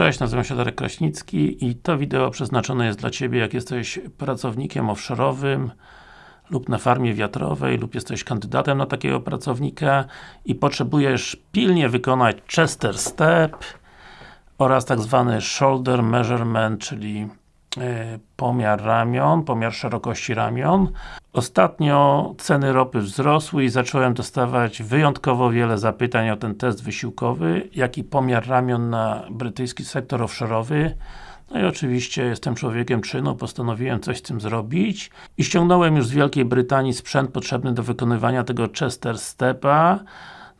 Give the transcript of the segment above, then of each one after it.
Cześć, nazywam się Darek Kraśnicki i to wideo przeznaczone jest dla Ciebie, jak jesteś pracownikiem offshore'owym lub na farmie wiatrowej, lub jesteś kandydatem na takiego pracownika i potrzebujesz pilnie wykonać Chester Step oraz tak zwany Shoulder Measurement, czyli pomiar ramion, pomiar szerokości ramion. Ostatnio ceny ropy wzrosły i zacząłem dostawać wyjątkowo wiele zapytań o ten test wysiłkowy, jak i pomiar ramion na brytyjski sektor offshore'owy. No i oczywiście jestem człowiekiem czynu, postanowiłem coś z tym zrobić i ściągnąłem już z Wielkiej Brytanii sprzęt potrzebny do wykonywania tego Chester Stepa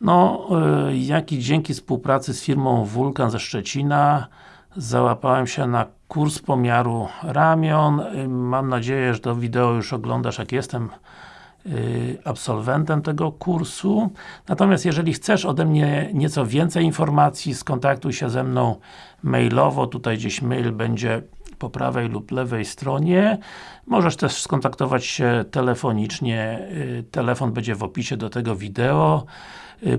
no, yy, jak i dzięki współpracy z firmą Vulkan ze Szczecina załapałem się na kurs pomiaru ramion. Mam nadzieję, że to wideo już oglądasz, jak jestem absolwentem tego kursu. Natomiast jeżeli chcesz ode mnie nieco więcej informacji, skontaktuj się ze mną mailowo, tutaj gdzieś mail będzie po prawej lub lewej stronie. Możesz też skontaktować się telefonicznie, telefon będzie w opisie do tego wideo.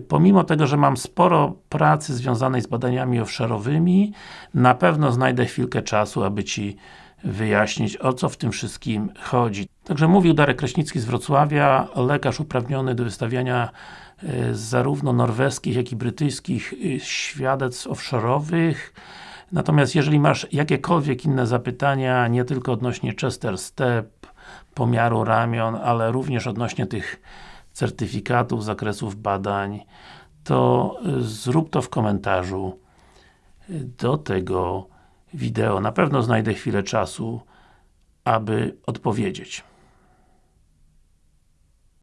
Pomimo tego, że mam sporo pracy związanej z badaniami offshore'owymi, na pewno znajdę chwilkę czasu, aby Ci wyjaśnić, o co w tym wszystkim chodzi. Także mówił Darek Kraśnicki z Wrocławia, lekarz uprawniony do wystawiania e, zarówno norweskich, jak i brytyjskich e, świadectw offshore'owych. Natomiast jeżeli masz jakiekolwiek inne zapytania, nie tylko odnośnie Chester Step, pomiaru ramion, ale również odnośnie tych certyfikatów, zakresów badań, to e, zrób to w komentarzu do tego wideo. Na pewno znajdę chwilę czasu, aby odpowiedzieć.